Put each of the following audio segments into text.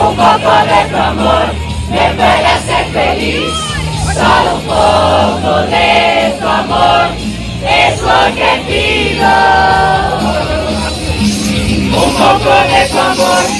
um pouco de amor me para ser feliz, solo un poco de tu amor es lo que pido.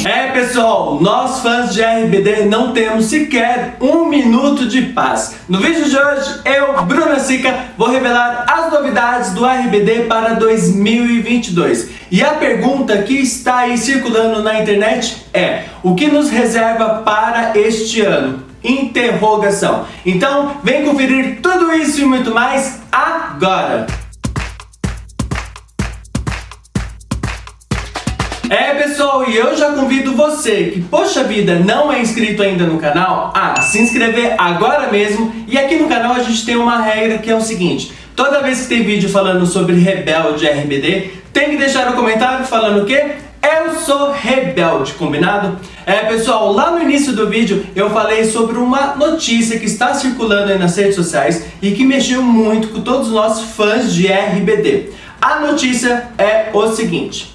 É pessoal, nós fãs de RBD não temos sequer um minuto de paz. No vídeo de hoje, eu, Bruna Sica, vou revelar as novidades do RBD para 2022. E a pergunta que está aí circulando na internet é, o que nos reserva para este ano? Interrogação. Então, vem conferir tudo isso e muito mais agora. É pessoal, e eu já convido você que, poxa vida, não é inscrito ainda no canal, a se inscrever agora mesmo. E aqui no canal a gente tem uma regra que é o seguinte, toda vez que tem vídeo falando sobre Rebelde RBD, tem que deixar o comentário falando o quê? Eu sou rebelde, combinado? É pessoal, lá no início do vídeo eu falei sobre uma notícia que está circulando aí nas redes sociais e que mexeu muito com todos nós fãs de RBD. A notícia é o seguinte,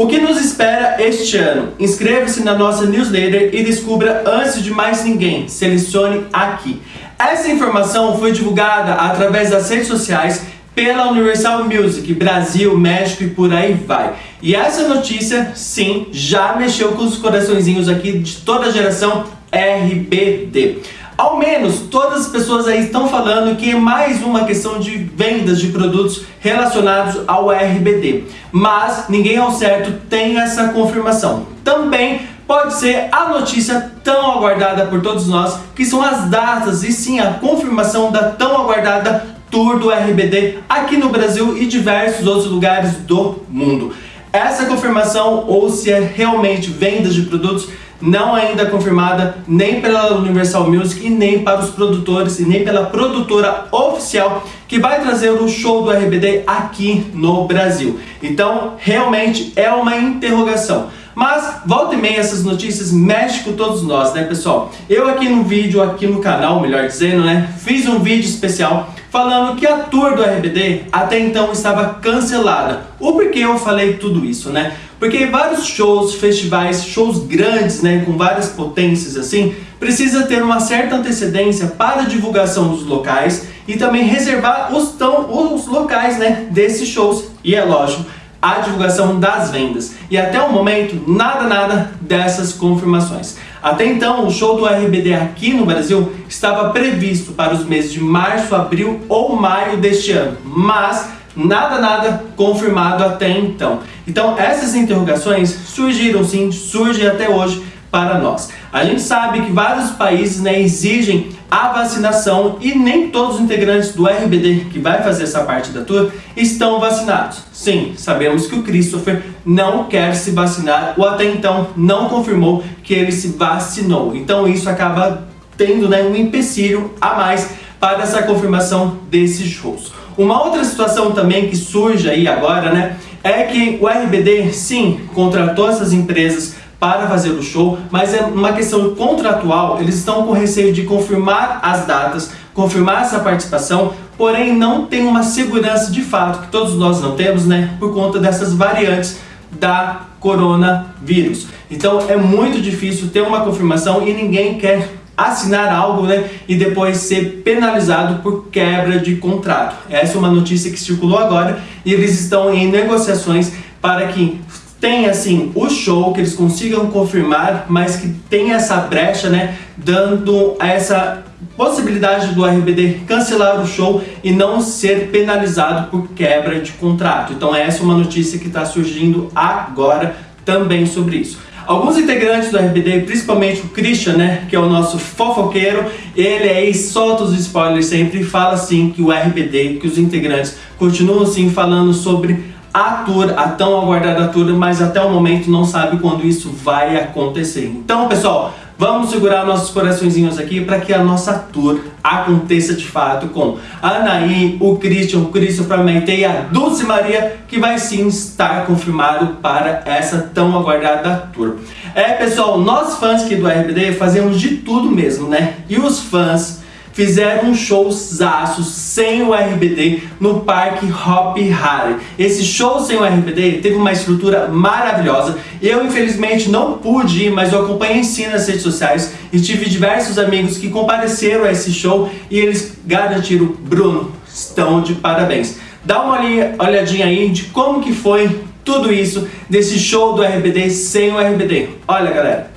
o que nos espera este ano? Inscreva-se na nossa newsletter e descubra antes de mais ninguém. Selecione aqui. Essa informação foi divulgada através das redes sociais pela Universal Music, Brasil, México e por aí vai. E essa notícia, sim, já mexeu com os coraçõezinhos aqui de toda a geração RBD. Ao menos todas as pessoas aí estão falando que é mais uma questão de vendas de produtos relacionados ao RBD. Mas ninguém ao certo tem essa confirmação. Também pode ser a notícia tão aguardada por todos nós, que são as datas e sim a confirmação da tão aguardada Tour do RBD aqui no Brasil e diversos outros lugares do mundo. Essa confirmação ou se é realmente vendas de produtos não ainda confirmada nem pela Universal Music e nem para os produtores e nem pela produtora oficial que vai trazer o show do RBD aqui no Brasil. Então, realmente é uma interrogação. Mas, volta e meia, essas notícias mexem com todos nós, né, pessoal? Eu aqui no vídeo, aqui no canal, melhor dizendo, né, fiz um vídeo especial falando que a tour do RBD até então estava cancelada. O porquê eu falei tudo isso, né? Porque vários shows, festivais, shows grandes, né, com várias potências assim, precisa ter uma certa antecedência para a divulgação dos locais e também reservar os, tão, os locais né, desses shows. E é lógico, a divulgação das vendas. E até o momento, nada, nada dessas confirmações. Até então, o show do RBD aqui no Brasil estava previsto para os meses de março, abril ou maio deste ano, mas nada, nada confirmado até então. Então, essas interrogações surgiram sim, surgem até hoje para nós. A gente sabe que vários países né, exigem a vacinação e nem todos os integrantes do RBD que vai fazer essa parte da tour estão vacinados. Sim, sabemos que o Christopher não quer se vacinar ou até então não confirmou que ele se vacinou. Então isso acaba tendo né, um empecilho a mais para essa confirmação desses shows. Uma outra situação também que surge aí agora, né, é que o RBD sim contratou essas empresas para fazer o show, mas é uma questão contratual, eles estão com receio de confirmar as datas, confirmar essa participação, porém não tem uma segurança de fato, que todos nós não temos, né, por conta dessas variantes da coronavírus. Então é muito difícil ter uma confirmação e ninguém quer assinar algo né, e depois ser penalizado por quebra de contrato. Essa é uma notícia que circulou agora e eles estão em negociações para que tem assim o show que eles consigam confirmar, mas que tem essa brecha, né, dando essa possibilidade do RBD cancelar o show e não ser penalizado por quebra de contrato. Então essa é uma notícia que está surgindo agora também sobre isso. Alguns integrantes do RBD, principalmente o Christian, né, que é o nosso fofoqueiro, ele aí solta os spoilers sempre e fala assim que o RBD, que os integrantes continuam assim falando sobre a tour, a tão aguardada tour, mas até o momento não sabe quando isso vai acontecer. Então, pessoal, vamos segurar nossos coraçõezinhos aqui para que a nossa tour aconteça de fato com a Anaí, o Christian, o Christian para e a Dulce Maria, que vai sim estar confirmado para essa tão aguardada tour. É, pessoal, nós fãs aqui do RBD fazemos de tudo mesmo, né? E os fãs fizeram um showzaço sem o RBD no Parque Hop Harry. Esse show sem o RBD teve uma estrutura maravilhosa. Eu, infelizmente, não pude ir, mas eu acompanhei sim nas redes sociais e tive diversos amigos que compareceram a esse show e eles garantiram, Bruno, estão de parabéns. Dá uma olhadinha aí de como que foi tudo isso desse show do RBD sem o RBD. Olha, galera,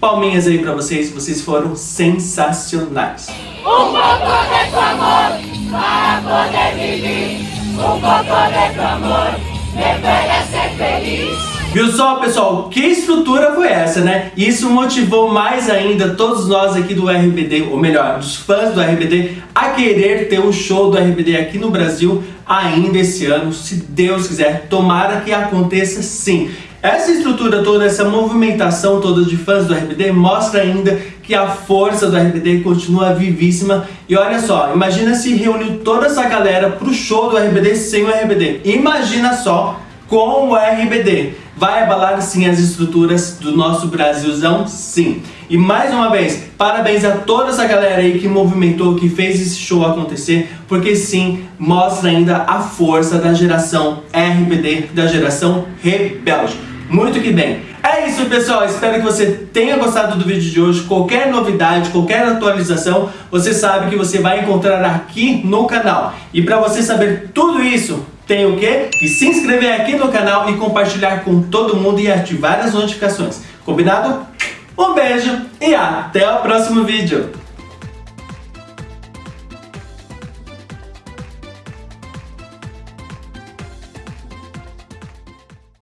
palminhas aí pra vocês, vocês foram sensacionais. Um de amor para poder viver. Um amor deveria ser feliz. Viu só, pessoal? Que estrutura foi essa, né? Isso motivou mais ainda todos nós aqui do RBD, ou melhor, dos fãs do RBD, a querer ter o um show do RBD aqui no Brasil ainda esse ano, se Deus quiser. Tomara que aconteça sim. Essa estrutura toda, essa movimentação toda de fãs do RBD mostra ainda que a força do RBD continua vivíssima. E olha só, imagina se reuniu toda essa galera pro show do RBD sem o RBD. Imagina só com o RBD. Vai abalar sim as estruturas do nosso Brasilzão, sim. E mais uma vez, parabéns a toda essa galera aí que movimentou, que fez esse show acontecer, porque sim, mostra ainda a força da geração RBD, da geração rebelde. Muito que bem. É isso, pessoal. Espero que você tenha gostado do vídeo de hoje. Qualquer novidade, qualquer atualização, você sabe que você vai encontrar aqui no canal. E para você saber tudo isso, tem o quê? E se inscrever aqui no canal e compartilhar com todo mundo e ativar as notificações. Combinado? Um beijo e até o próximo vídeo.